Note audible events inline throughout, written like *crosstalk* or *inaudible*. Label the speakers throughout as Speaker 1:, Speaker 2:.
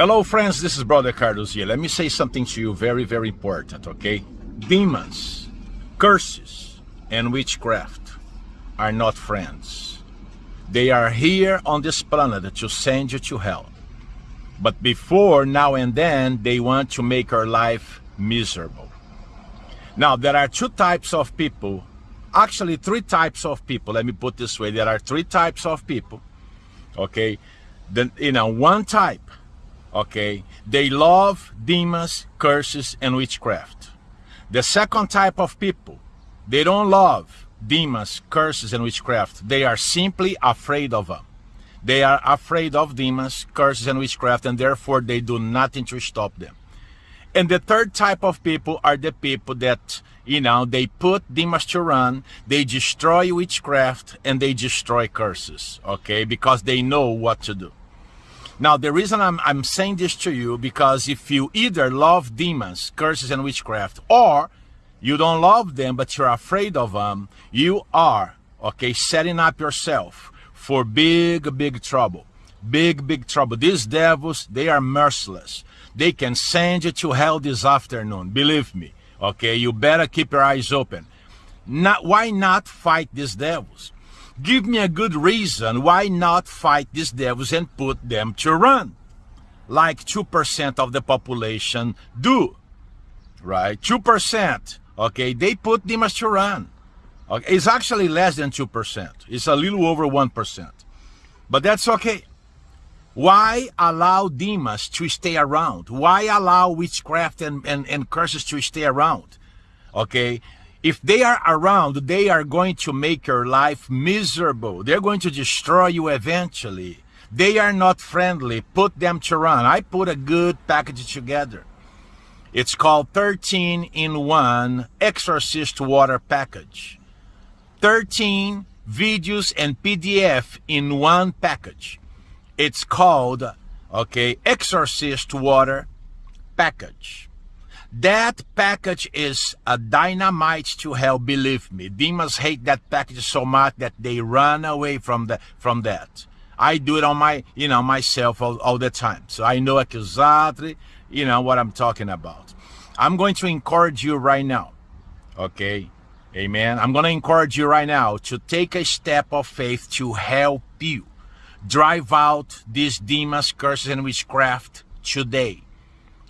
Speaker 1: Hello friends, this is Brother Carlos here. Let me say something to you very, very important, okay? Demons, curses, and witchcraft are not friends. They are here on this planet to send you to hell. But before, now and then, they want to make our life miserable. Now, there are two types of people, actually three types of people, let me put this way. There are three types of people, okay? Then, you know, one type okay they love demons curses and witchcraft. The second type of people they don't love demons curses and witchcraft. They are simply afraid of them they are afraid of demons curses and witchcraft and therefore they do nothing to stop them. And the third type of people are the people that you know they put demons to run they destroy witchcraft and they destroy curses. Okay because they know what to do now, the reason I'm, I'm saying this to you, because if you either love demons, curses, and witchcraft, or you don't love them, but you're afraid of them, you are, okay, setting up yourself for big, big trouble. Big, big trouble. These devils, they are merciless. They can send you to hell this afternoon. Believe me. Okay, you better keep your eyes open. Not, why not fight these devils? Give me a good reason why not fight these devils and put them to run. Like 2% of the population do. Right? 2%. Okay, they put demons to run. Okay, it's actually less than 2%. It's a little over 1%. But that's okay. Why allow demons to stay around? Why allow witchcraft and, and, and curses to stay around? Okay, if they are around, they are going to make your life miserable. They're going to destroy you eventually. They are not friendly. Put them to run. I put a good package together. It's called 13 in 1 Exorcist Water Package. 13 videos and PDF in one package. It's called, okay, Exorcist Water Package. That package is a dynamite to hell, believe me. Demons hate that package so much that they run away from the from that. I do it on my, you know, myself all, all the time. So I know exactly, you know, what I'm talking about. I'm going to encourage you right now. Okay? Amen. I'm going to encourage you right now to take a step of faith to help you drive out these demons, curses, and witchcraft today.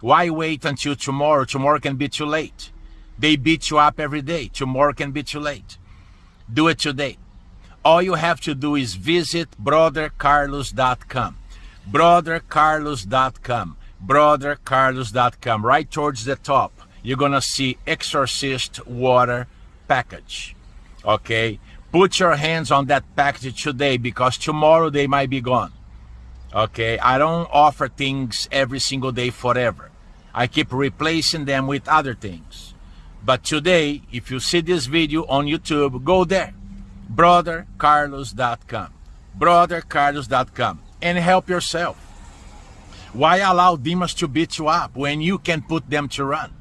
Speaker 1: Why wait until tomorrow? Tomorrow can be too late. They beat you up every day. Tomorrow can be too late. Do it today. All you have to do is visit brothercarlos.com. Brothercarlos.com. Brothercarlos.com. Right towards the top, you're going to see Exorcist Water Package. Okay? Put your hands on that package today because tomorrow they might be gone. Okay? I don't offer things every single day forever. I keep replacing them with other things. But today, if you see this video on YouTube, go there, brothercarlos.com, brothercarlos.com, and help yourself. Why allow demons to beat you up when you can put them to run?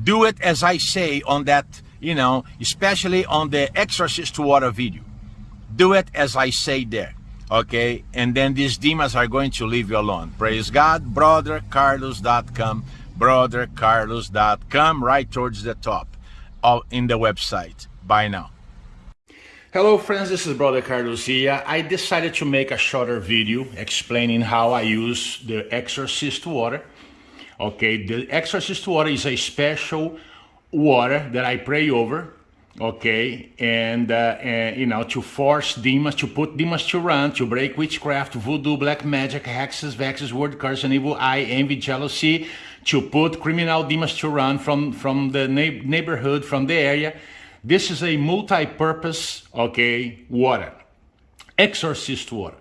Speaker 1: Do it as I say on that, you know, especially on the exorcist water video. Do it as I say there okay and then these demons are going to leave you alone. Praise god. Brothercarlos.com brothercarlos.com right towards the top of in the website. Bye now. Hello friends. This is brother carlos here. I decided to make a shorter video explaining how i use the exorcist water. Okay the exorcist water is a special water that i pray over okay and, uh, and, you know to force demons to put demons to run to break witchcraft voodoo black magic hexes vexes word curse and evil eye envy jealousy to put criminal demons to run from from the neighborhood from the area. This is a multi-purpose okay water exorcist water.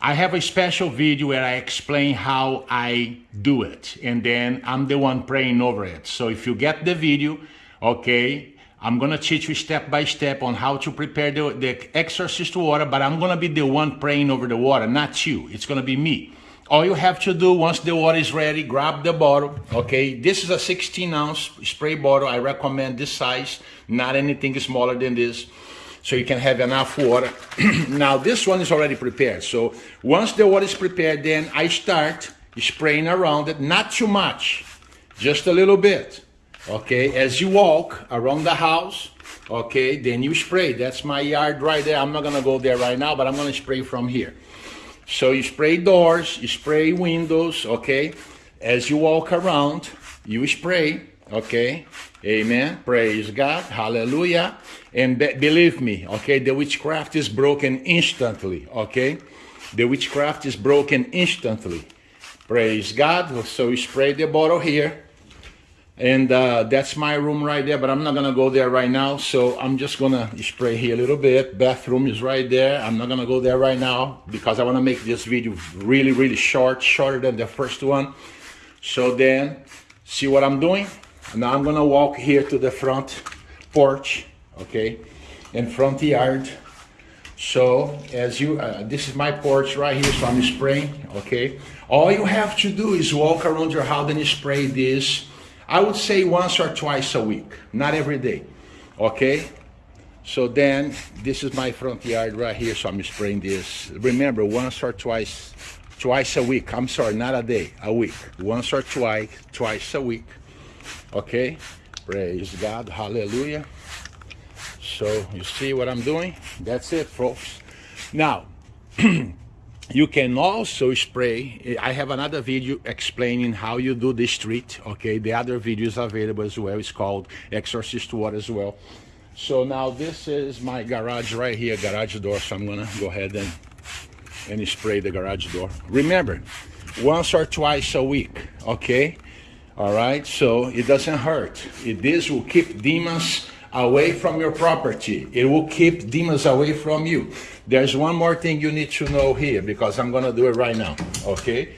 Speaker 1: I have a special video where I explain how I do it and then I'm the one praying over it. So if you get the video okay I'm gonna teach you step by step on how to prepare the, the exorcist water, but I'm gonna be the one praying over the water, not you. It's gonna be me. All you have to do once the water is ready, grab the bottle, okay? This is a 16 ounce spray bottle. I recommend this size, not anything smaller than this, so you can have enough water. *clears throat* now this one is already prepared. So once the water is prepared, then I start spraying around it, not too much, just a little bit. Okay, as you walk around the house, okay, then you spray. That's my yard right there. I'm not gonna go there right now, but I'm gonna spray from here. So you spray doors, you spray windows, okay? As you walk around, you spray, okay? Amen. Praise God. Hallelujah. And be believe me, okay, the witchcraft is broken instantly, okay? The witchcraft is broken instantly. Praise God. So you spray the bottle here. And uh, that's my room right there, but I'm not gonna go there right now. So I'm just gonna spray here a little bit. Bathroom is right there. I'm not gonna go there right now because I wanna make this video really, really short, shorter than the first one. So then, see what I'm doing? Now I'm gonna walk here to the front porch, okay, in front yard. So as you, uh, this is my porch right here, so I'm spraying, okay. All you have to do is walk around your house and spray this. I would say once or twice a week, not every day, okay. So then, this is my front yard right here, so I'm spraying this. Remember, once or twice, twice a week. I'm sorry, not a day, a week. Once or twice, twice a week. Okay, praise God, hallelujah. So you see what I'm doing? That's it, folks. Now, *clears throat* you can also spray. Eh, I have another video explaining how you do this treat. Okay, the other video is available as well. It's called Exorcist Water as well. So now this is my garage right here, garage door. So I'm gonna go ahead and and spray the garage door. Remember, once or twice a week. Okay all right so it doesn't hurt it, this will keep demons away from your property. It will keep demons away from you. There's one more thing you need to know here because i'm going to do it right now okay?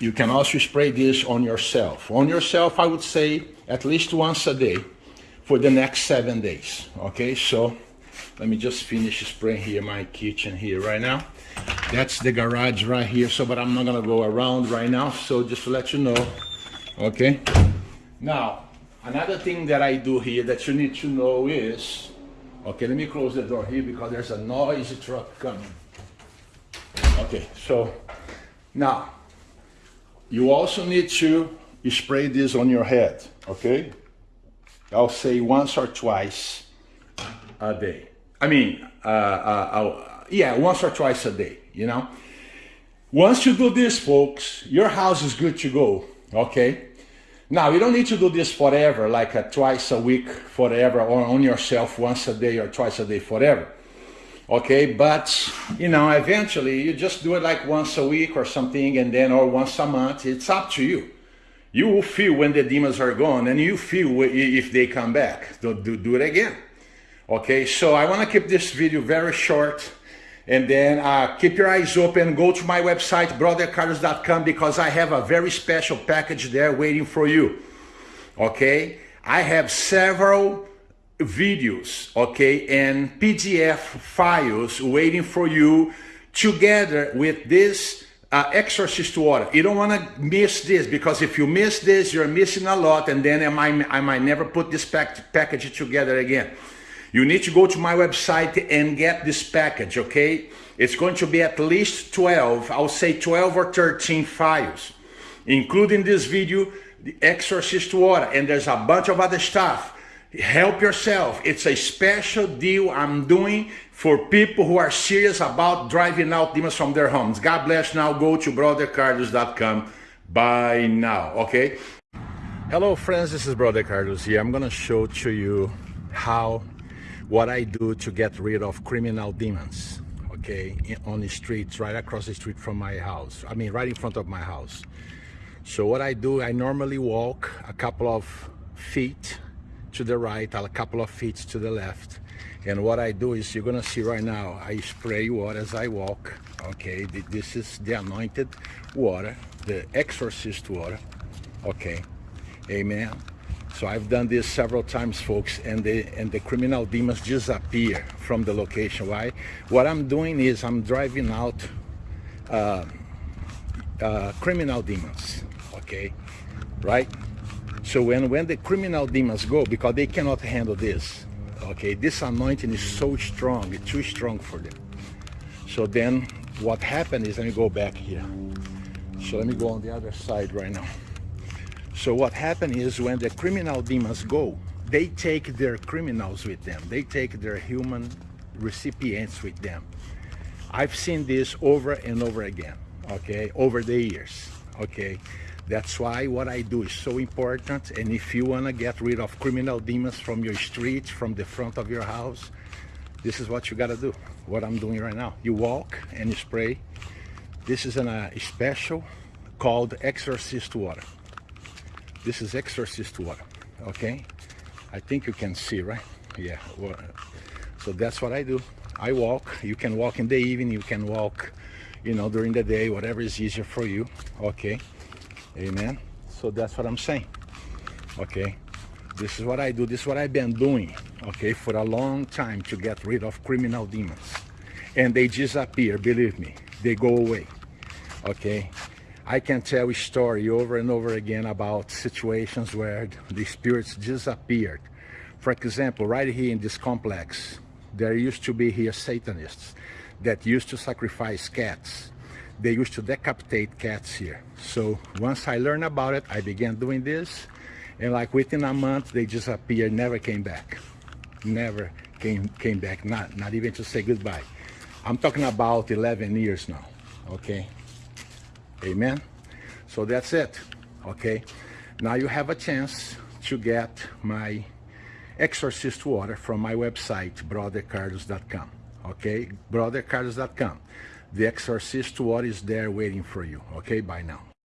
Speaker 1: You can also spray this on yourself. On yourself i would say at least once a day for the next seven days okay? So let me just finish spraying here my kitchen here right now. That's the garage right here so but i'm not going to go around right now so just to let you know okay? Now another thing that I do here that you need to know is okay let me close the door here because there's a noisy truck coming. Okay so now you also need to spray this on your head okay? I'll say once or twice a day. I mean uh, uh, yeah once or twice a day you know? Once you do this folks your house is good to go okay now you don't need to do this forever like a twice a week forever or on yourself once a day or twice a day forever. Okay but you know eventually you just do it like once a week or something and then or once a month it's up to you. You will feel when the demons are gone and you feel if they come back. Do, do, do it again. Okay so i want to keep this video very short and then uh, keep your eyes open. Go to my website, brothercarlos.com, because I have a very special package there waiting for you. Okay? I have several videos, okay, and PDF files waiting for you together with this uh, exorcist water. You don't want to miss this because if you miss this, you're missing a lot, and then I might, I might never put this pack package together again. You need to go to my website and get this package, okay? It's going to be at least 12, I'll say 12 or 13 files, including this video, the Exorcist Water, and there's a bunch of other stuff. Help yourself. It's a special deal I'm doing for people who are serious about driving out demons from their homes. God bless now. Go to brothercarlos.com. Bye now, okay? Hello friends, this is Brother Carlos here. I'm gonna show to you how what I do to get rid of criminal demons, okay, on the streets, right across the street from my house. I mean, right in front of my house. So what I do, I normally walk a couple of feet to the right, a couple of feet to the left. And what I do is, you're gonna see right now, I spray water as I walk. Okay, this is the anointed water, the exorcist water. Okay, amen. So I've done this several times, folks, and the and the criminal demons disappear from the location. Why? What I'm doing is I'm driving out uh, uh, criminal demons. Okay, right? So when when the criminal demons go, because they cannot handle this. Okay, this anointing is so strong, it's too strong for them. So then what happened is, let me go back here. So let me go on the other side right now. So what happened is when the criminal demons go, they take their criminals with them. They take their human recipients with them. I've seen this over and over again, okay, over the years, okay. That's why what I do is so important. And if you want to get rid of criminal demons from your street, from the front of your house, this is what you got to do. What I'm doing right now. You walk and you spray. This is a uh, special called exorcist water. This is exorcist water, okay? I think you can see, right? Yeah. So that's what I do. I walk. You can walk in the evening. You can walk, you know, during the day, whatever is easier for you, okay? Amen. So that's what I'm saying. Okay. This is what I do. This is what I've been doing, okay, for a long time to get rid of criminal demons. And they disappear, believe me. They go away. Okay. I can tell a story over and over again about situations where the spirits disappeared. For example, right here in this complex, there used to be here Satanists that used to sacrifice cats they used to decapitate cats here. So once I learned about it, I began doing this. And like within a month, they disappeared, never came back. Never came, came back, not, not even to say goodbye. I'm talking about 11 years now, okay? Amen? So that's it, okay? Now you have a chance to get my exorcist water from my website, brothercarlos.com, okay? brothercarlos.com. The Exorcist water is there waiting for you. Okay, bye now.